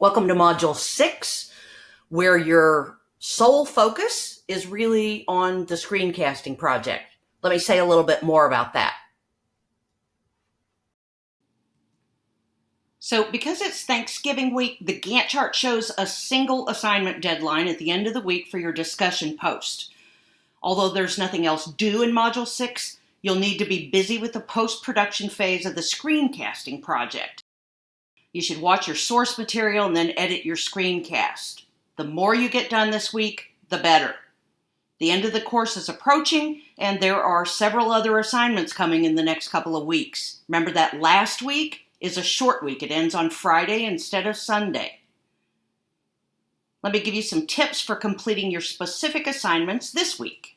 Welcome to Module 6, where your sole focus is really on the screencasting project. Let me say a little bit more about that. So because it's Thanksgiving week, the Gantt chart shows a single assignment deadline at the end of the week for your discussion post. Although there's nothing else due in Module 6, you'll need to be busy with the post-production phase of the screencasting project. You should watch your source material and then edit your screencast. The more you get done this week, the better. The end of the course is approaching, and there are several other assignments coming in the next couple of weeks. Remember that last week is a short week. It ends on Friday instead of Sunday. Let me give you some tips for completing your specific assignments this week.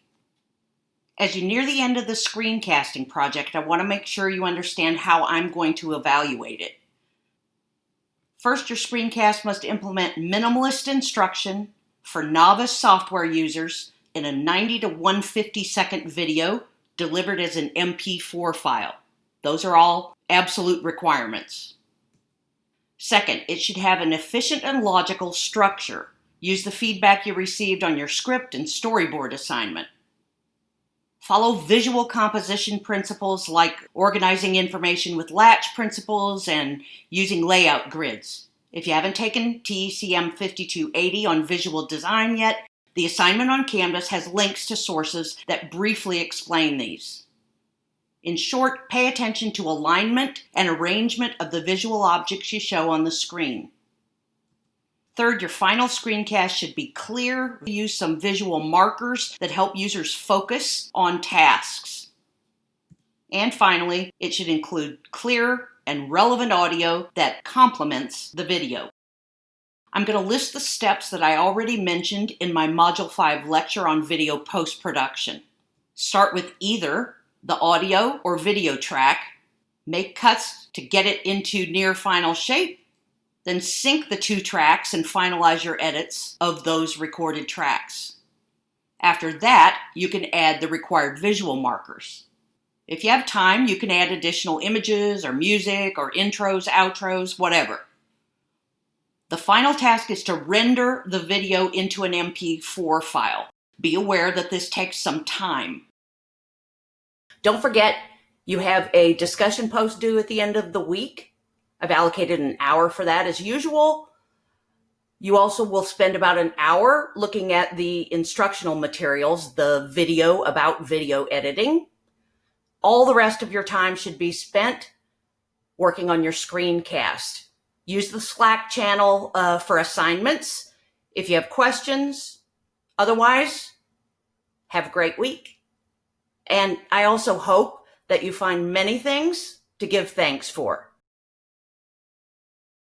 As you near the end of the screencasting project, I want to make sure you understand how I'm going to evaluate it. First, your screencast must implement minimalist instruction for novice software users in a 90 to 150 second video delivered as an MP4 file. Those are all absolute requirements. Second, it should have an efficient and logical structure. Use the feedback you received on your script and storyboard assignment. Follow visual composition principles like organizing information with latch principles and using layout grids. If you haven't taken TECM 5280 on visual design yet, the assignment on Canvas has links to sources that briefly explain these. In short, pay attention to alignment and arrangement of the visual objects you show on the screen. Third, your final screencast should be clear. Use some visual markers that help users focus on tasks. And finally, it should include clear and relevant audio that complements the video. I'm going to list the steps that I already mentioned in my Module 5 lecture on video post-production. Start with either the audio or video track, make cuts to get it into near final shape, then sync the two tracks and finalize your edits of those recorded tracks. After that, you can add the required visual markers. If you have time, you can add additional images or music or intros, outros, whatever. The final task is to render the video into an MP4 file. Be aware that this takes some time. Don't forget, you have a discussion post due at the end of the week. I've allocated an hour for that as usual. You also will spend about an hour looking at the instructional materials, the video about video editing. All the rest of your time should be spent working on your screencast. Use the Slack channel uh, for assignments if you have questions. Otherwise, have a great week. And I also hope that you find many things to give thanks for.